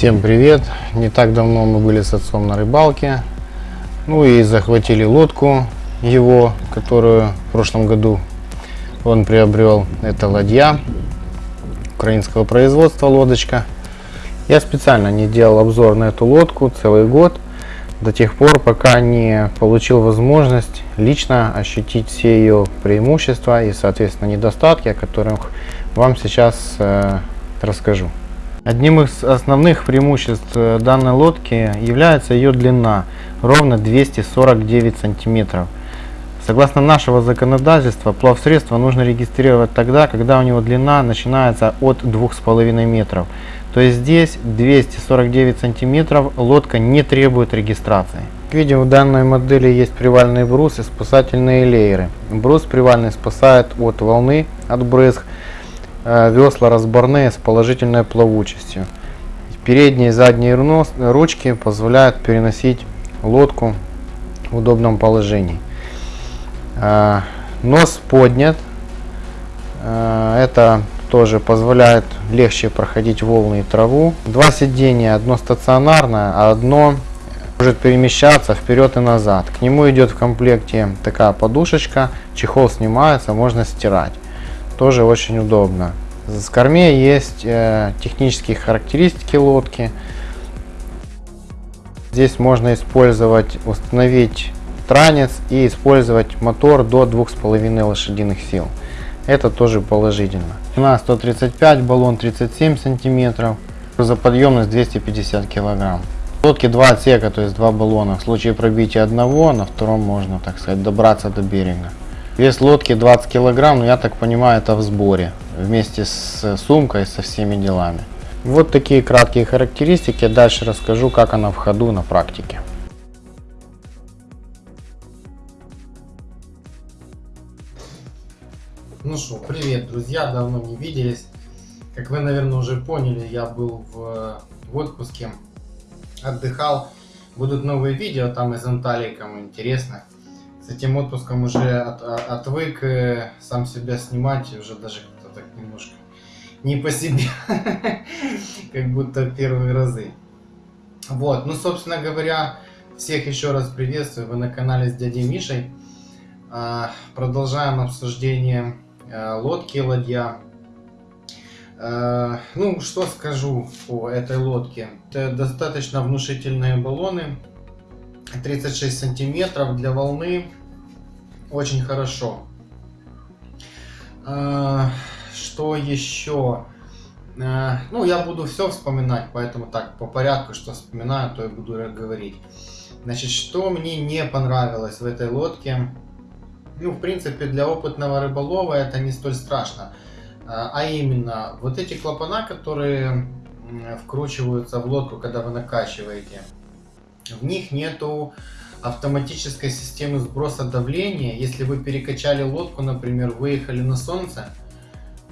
Всем привет! Не так давно мы были с отцом на рыбалке. Ну и захватили лодку его, которую в прошлом году он приобрел. Это ладья украинского производства лодочка. Я специально не делал обзор на эту лодку целый год. До тех пор, пока не получил возможность лично ощутить все ее преимущества и, соответственно, недостатки, о которых вам сейчас э, расскажу. Одним из основных преимуществ э, данной лодки является ее длина, ровно 249 сантиметров. Согласно нашего законодательства, плавсредство нужно регистрировать тогда, когда у него длина начинается от 2,5 метров. То есть здесь 249 сантиметров лодка не требует регистрации. Как видим, в данной модели есть привальный брус и спасательные лееры. Брус привальный спасает от волны, от брызг, весла разборные с положительной плавучестью. Передние и задние ручки позволяют переносить лодку в удобном положении. Э, нос поднят. Э, это тоже позволяет легче проходить волны и траву. Два сидения, одно стационарное, а одно может перемещаться вперед и назад. К нему идет в комплекте такая подушечка, чехол снимается, можно стирать тоже очень удобно. С корме есть э, технические характеристики лодки. Здесь можно использовать, установить транец и использовать мотор до 2,5 лошадиных сил. Это тоже положительно. Длина 135, баллон 37 сантиметров, грузоподъемность 250 килограмм. В лодке два отсека, то есть два баллона. В случае пробития одного, на втором можно, так сказать, добраться до берега. Вес лодки 20 килограмм, но я так понимаю, это в сборе, вместе с сумкой, со всеми делами. Вот такие краткие характеристики. Дальше расскажу, как она в ходу на практике. Ну что, привет, друзья, давно не виделись. Как вы, наверное, уже поняли, я был в, в отпуске, отдыхал. Будут новые видео там из Анталии, кому интересно с этим отпуском уже от, отвык э, сам себя снимать, уже даже как-то так немножко не по себе, как будто первые разы. Вот, ну, собственно говоря, всех еще раз приветствую, вы на канале с дядей Мишей. А, продолжаем обсуждение э, лодки ладья. Э, ну, что скажу по этой лодке. Это достаточно внушительные баллоны, 36 сантиметров для волны очень хорошо. А, что еще? А, ну, я буду все вспоминать, поэтому так, по порядку, что вспоминаю, то и буду говорить. Значит, что мне не понравилось в этой лодке? Ну, в принципе, для опытного рыболова это не столь страшно. А, а именно, вот эти клапана, которые вкручиваются в лодку, когда вы накачиваете, в них нету автоматической системы сброса давления. Если вы перекачали лодку, например, выехали на солнце,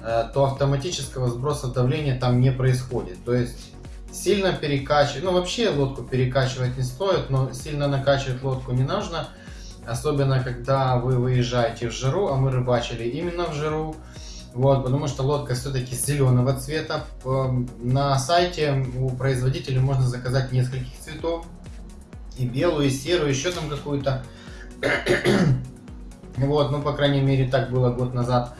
э, то автоматического сброса давления там не происходит. То есть сильно перекачивать, ну вообще лодку перекачивать не стоит, но сильно накачивать лодку не нужно. Особенно, когда вы выезжаете в жару, а мы рыбачили именно в жару. Вот, потому что лодка все-таки зеленого цвета. На сайте у производителя можно заказать нескольких цветов и белую, и серую, еще там какую-то. вот, ну, по крайней мере, так было год назад.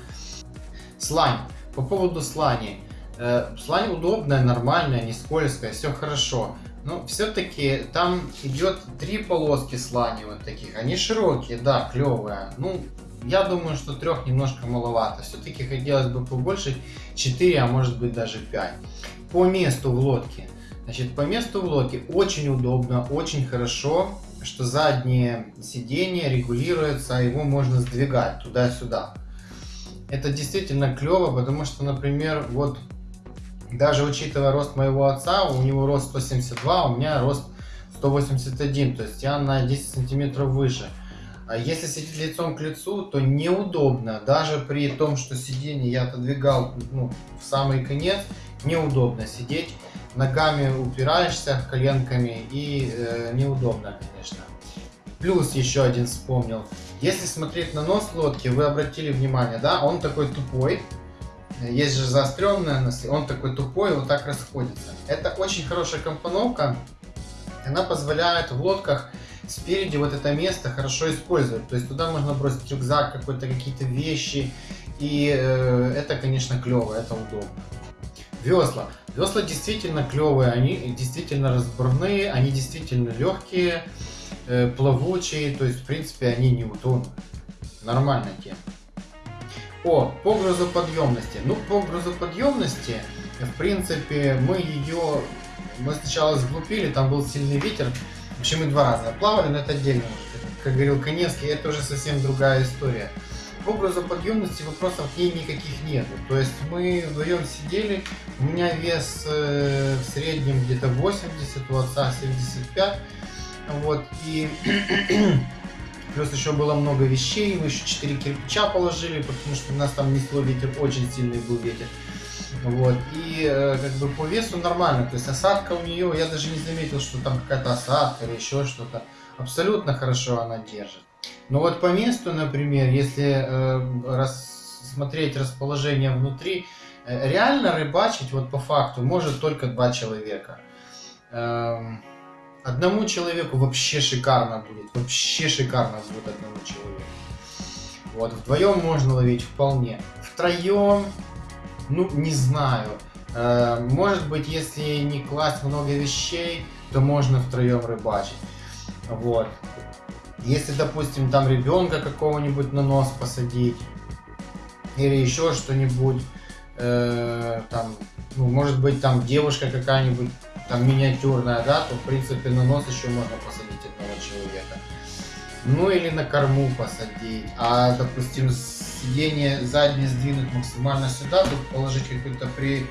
Слань. По поводу слани. Э, слань удобная, нормальная, не скользкая, все хорошо. Но все-таки там идет три полоски слани вот таких. Они широкие, да, клевые. Ну, я думаю, что трех немножко маловато. Все-таки хотелось бы побольше, 4, а может быть даже 5. По месту в лодке. Значит, по месту в лодке очень удобно, очень хорошо, что заднее сиденье регулируется, а его можно сдвигать туда-сюда. Это действительно клево, потому что, например, вот даже учитывая рост моего отца, у него рост 172, у меня рост 181, то есть я на 10 сантиметров выше. А если сидеть лицом к лицу, то неудобно. Даже при том, что сиденье я отодвигал ну, в самый конец, неудобно сидеть ногами упираешься коленками и э, неудобно, конечно. Плюс еще один вспомнил. Если смотреть на нос лодки, вы обратили внимание, да, он такой тупой. есть же заостренная нос, он такой тупой, вот так расходится. Это очень хорошая компоновка, она позволяет в лодках спереди вот это место хорошо использовать. То есть туда можно бросить рюкзак, какой-то какие-то вещи, и э, это, конечно, клево, это удобно. Весла. Весла действительно клевые, они действительно разборные, они действительно легкие, э, плавучие, то есть, в принципе, они не утонут. Нормальная тема. О, по грузоподъемности. Ну, по грузоподъемности, в принципе, мы ее... Мы сначала сглупили, там был сильный ветер. В общем, мы два раза плавали, но это отдельно. Как говорил Коневский, это уже совсем другая история. По грузоподъемности вопросов к ней никаких нету. То есть мы вдвоем сидели, у меня вес э, в среднем где-то 80, у отца 75. Вот, и Плюс еще было много вещей, мы еще 4 кирпича положили, потому что у нас там несло ветер, очень сильный был ветер. Вот, и э, как бы по весу нормально, то есть осадка у нее, я даже не заметил, что там какая-то осадка или еще что-то. Абсолютно хорошо она держит. Но вот по месту, например, если э, рассмотреть расположение внутри, э, реально рыбачить вот по факту может только два человека. Эм, Одному человеку вообще шикарно будет. Вообще шикарно будет одному человеку. Вот, вдвоем можно ловить вполне. Втроем, ну, не знаю. Э, может быть, если не класть много вещей, то можно втроем рыбачить. Вот. Если, допустим, там ребенка какого-нибудь на нос посадить, или еще что-нибудь, э, там, ну, может быть, там девушка какая-нибудь там миниатюрная, да, то в принципе на нос еще можно посадить одного человека. Ну или на корму посадить. А допустим сиденье заднее сдвинуть максимально сюда, тут положить какой-то при,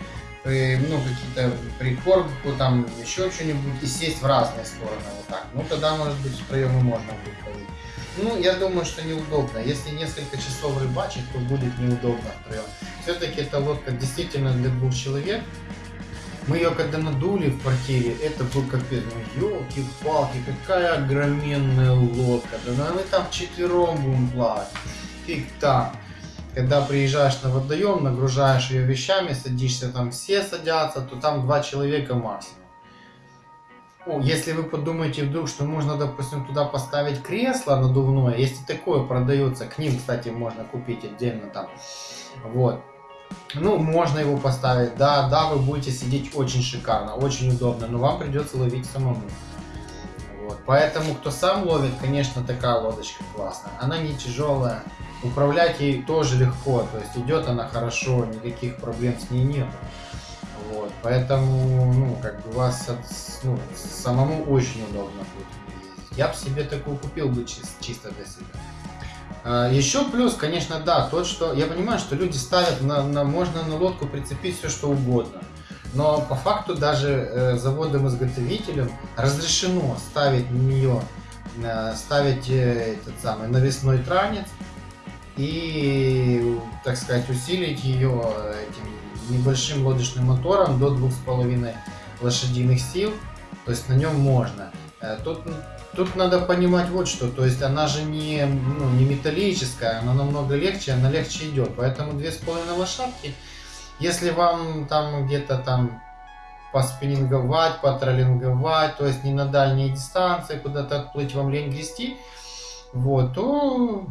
ну какие-то прикормку, там еще что-нибудь и сесть в разные стороны вот так. Ну тогда может быть и можно будет ловить. Ну, я думаю, что неудобно. Если несколько часов рыбачить, то будет неудобно втроем. Все-таки эта лодка действительно для двух человек. Мы ее когда надули в квартире, это был капец. Ну, елки-палки, какая огроменная лодка. Да ну, мы там четвером будем плавать. Фиг там. Когда приезжаешь на водоем, нагружаешь ее вещами, садишься там, все садятся, то там два человека максимум. Ну, если вы подумаете вдруг, что можно, допустим, туда поставить кресло надувное, если такое продается, к ним, кстати, можно купить отдельно там, вот, ну, можно его поставить, да, да, вы будете сидеть очень шикарно, очень удобно, но вам придется ловить самому. Вот. Поэтому, кто сам ловит, конечно, такая лодочка классная. Она не тяжелая, управлять ей тоже легко, то есть идет она хорошо, никаких проблем с ней нет. Вот. Поэтому, ну, как бы вас от, ну, самому очень удобно будет. Я бы себе такую купил бы чисто, чисто для себя. А, Еще плюс, конечно, да, тот, что я понимаю, что люди ставят на, на можно на лодку прицепить все что угодно. Но по факту даже э, заводом-изготовителем разрешено ставить на нее, э, ставить э, этот самый навесной транец и, так сказать, усилить ее этим небольшим лодочным мотором до 2,5 лошадиных сил. То есть на нем можно. Э, тут Тут надо понимать вот что, то есть она же не, ну, не металлическая, она намного легче, она легче идет. Поэтому две с половиной лошадки, если вам там где-то там поспиннинговать, потроллинговать, то есть не на дальние дистанции, куда-то отплыть вам лень грести, вот, то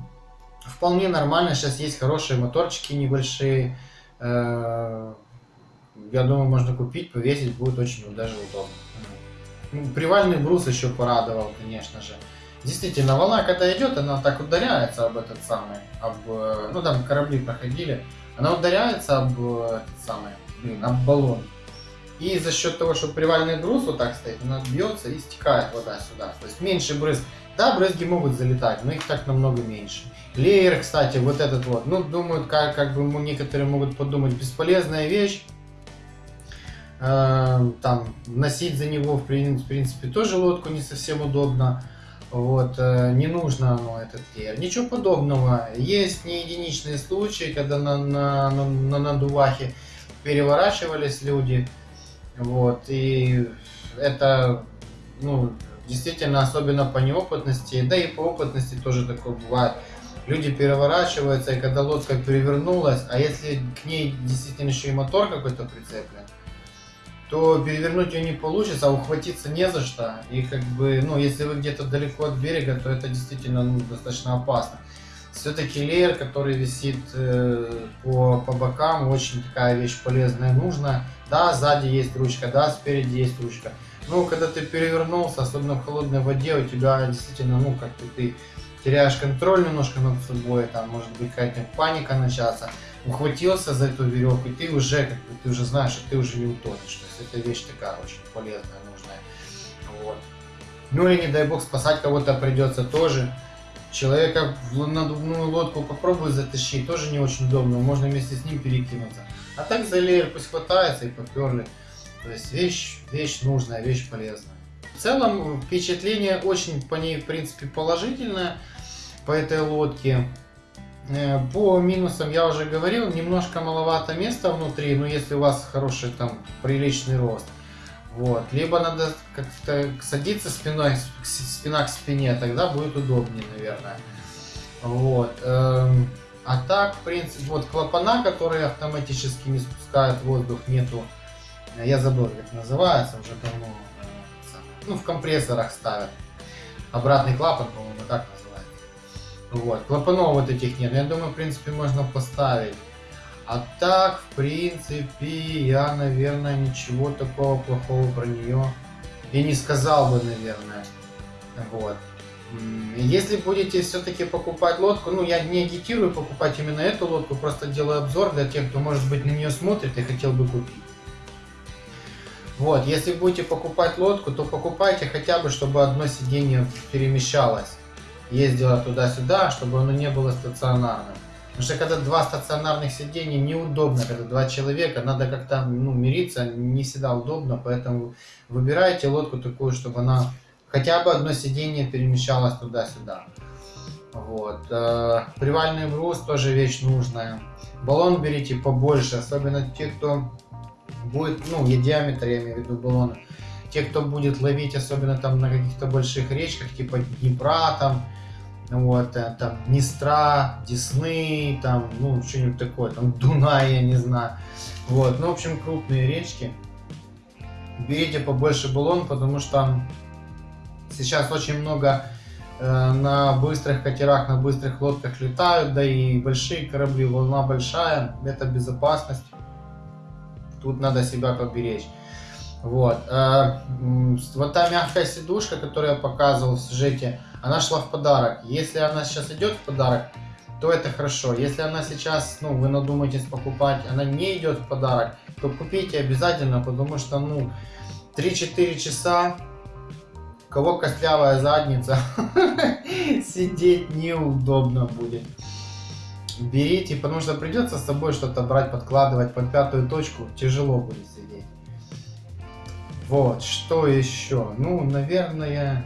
вполне нормально. Сейчас есть хорошие моторчики небольшие. Э, я думаю, можно купить, повесить, будет очень даже удобно. Ну, привальный брус еще порадовал, конечно же. Действительно, волна, когда идет, она так ударяется об этот самый, об, э, ну там корабли проходили, она ударяется об э, этот самый, блин, об баллон. И за счет того, что привальный брус вот так стоит, она бьется и стекает вода сюда. То есть меньше брызг. Да, брызги могут залетать, но их так намного меньше. Леер, кстати, вот этот вот, ну, думают, как, как бы некоторые могут подумать, бесполезная вещь. Э, там носить за него в принципе тоже лодку не совсем удобно. Вот, э, не нужно оно этот гель. Ничего подобного. Есть не единичные случаи, когда на, на, на, на надувахе переворачивались люди. Вот, и это, ну, действительно, особенно по неопытности, да и по опытности тоже такое бывает. люди переворачиваются, и когда лодка перевернулась, а если к ней действительно еще и мотор какой-то прицеплен, то перевернуть ее не получится, а ухватиться не за что. И как бы, ну, если вы где-то далеко от берега, то это действительно ну, достаточно опасно. Все-таки леер, который висит э, по, по бокам, очень такая вещь полезная, нужна. Да, сзади есть ручка, да, спереди есть ручка. Но когда ты перевернулся, особенно в холодной воде, у тебя действительно, ну, как-то ты теряешь контроль немножко над собой, там может быть какая-то паника начаться, ухватился за эту веревку, и ты уже, как бы, ты уже знаешь, что ты уже не утонешь. То есть это вещь такая очень полезная, нужная. Вот. Ну или не дай бог спасать кого-то придется тоже. Человека в надувную лодку попробуй затащить, тоже не очень удобно, можно вместе с ним перекинуться. А так за леер пусть хватается и поперли. То есть вещь, вещь нужная, вещь полезная. В целом впечатление очень по ней в принципе положительное по этой лодке. Э, по минусам я уже говорил, немножко маловато места внутри, но если у вас хороший там приличный рост. Вот. Либо надо как-то садиться спиной, спина к спине, тогда будет удобнее, наверное. Вот. Эм, а так, в принципе, вот клапана, которые автоматически не спускают воздух, нету. Я забыл, как называется, уже давно. Ну, в компрессорах ставят. Обратный клапан, по-моему, так называется. Вот. Клапанов вот этих нет. Я думаю, в принципе, можно поставить. А так, в принципе, я, наверное, ничего такого плохого про нее и не сказал бы, наверное. Вот. Если будете все-таки покупать лодку, ну, я не агитирую покупать именно эту лодку, просто делаю обзор для тех, кто, может быть, на нее смотрит и хотел бы купить. Вот, если будете покупать лодку, то покупайте хотя бы, чтобы одно сиденье перемещалось, ездило туда-сюда, чтобы оно не было стационарным. Потому что когда два стационарных сидения неудобно, когда два человека, надо как-то ну, мириться, не всегда удобно, поэтому выбирайте лодку такую, чтобы она хотя бы одно сиденье перемещалось туда-сюда. Вот. Э, привальный брус тоже вещь нужная. Баллон берите побольше, особенно те, кто будет, ну, и диаметр, я имею в виду баллона. Те, кто будет ловить, особенно там на каких-то больших речках, типа Днепра, там, вот, э, там, Днестра, Десны, там, ну, что-нибудь такое, там, Дунай, я не знаю. Вот, ну, в общем, крупные речки. Берите побольше баллон, потому что сейчас очень много э, на быстрых катерах, на быстрых лодках летают, да и большие корабли, волна большая, это безопасность. Тут надо себя поберечь. Вот. Э, вот та мягкая сидушка, которую я показывал в сюжете, она шла в подарок. Если она сейчас идет в подарок, то это хорошо. Если она сейчас, ну, вы надумаетесь покупать, она не идет в подарок, то купите обязательно, потому что, ну, 3-4 часа, кого костлявая задница, сидеть неудобно будет. Берите, потому что придется с собой что-то брать, подкладывать под пятую точку, тяжело будет сидеть. Вот, что еще? Ну, наверное,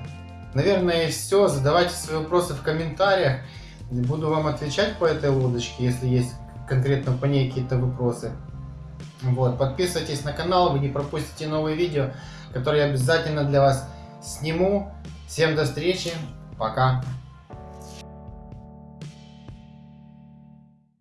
Наверное, все. Задавайте свои вопросы в комментариях. Буду вам отвечать по этой лодочке, если есть конкретно по ней какие-то вопросы. Вот, подписывайтесь на канал, вы не пропустите новые видео, которые я обязательно для вас сниму. Всем до встречи, пока!